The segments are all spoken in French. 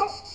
Oh.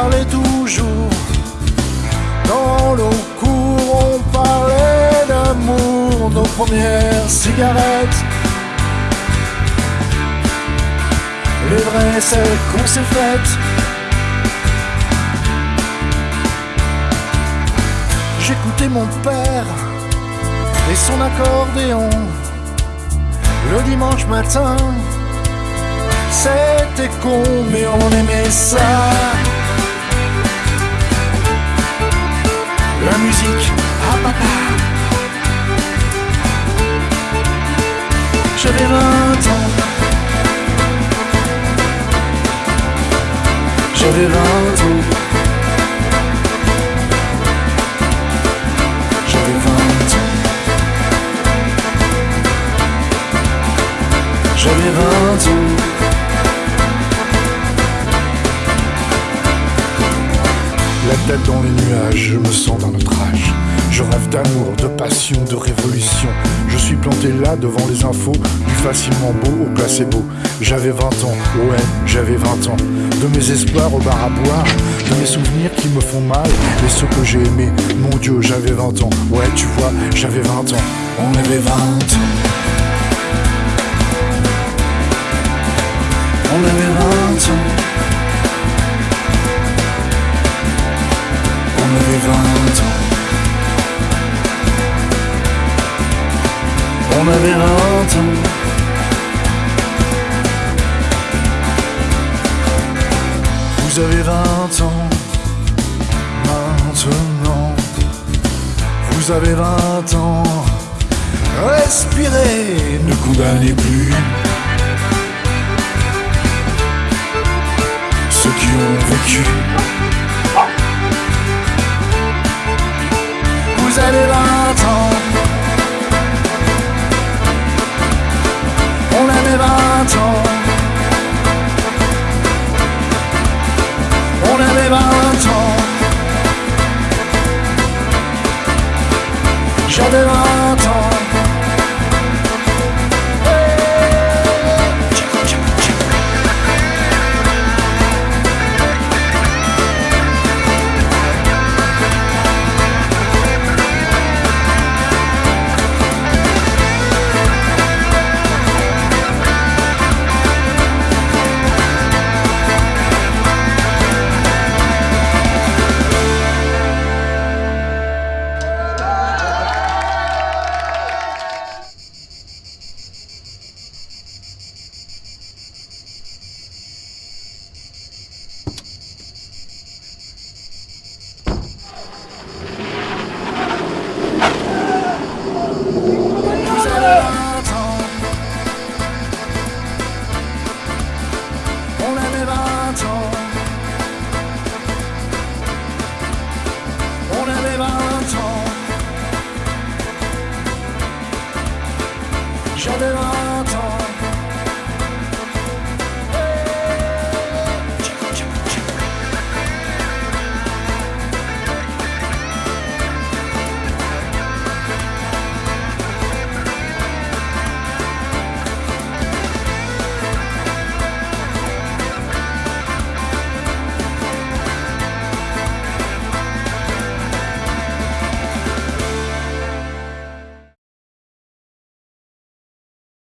Parlait toujours dans nos cours, on parlait d'amour, nos premières cigarettes. Les vraies, celles qu'on s'est faites. J'écoutais mon père et son accordéon le dimanche matin. C'était con, mais on aimait ça. Musique à papa. J'avais 20 ans. J'avais 20 ans. J'avais 20 ans. J'avais 20 ans. Dans les nuages, je me sens dans notre âge. Je rêve d'amour, de passion, de révolution. Je suis planté là devant les infos, du facilement beau au placebo. J'avais 20 ans, ouais, j'avais 20 ans. De mes espoirs au bar à boire, de mes souvenirs qui me font mal, et ceux que j'ai aimés. Mon Dieu, j'avais 20 ans, ouais, tu vois, j'avais 20 ans. On avait 20 ans. On avait 20 On avait 20 ans. Vous avez 20 ans. Maintenant. Vous avez 20 ans. Respirez, ne condamnez plus. Ceux qui ont vécu. Vous avez 20 On avait 20 ans. On J'avais un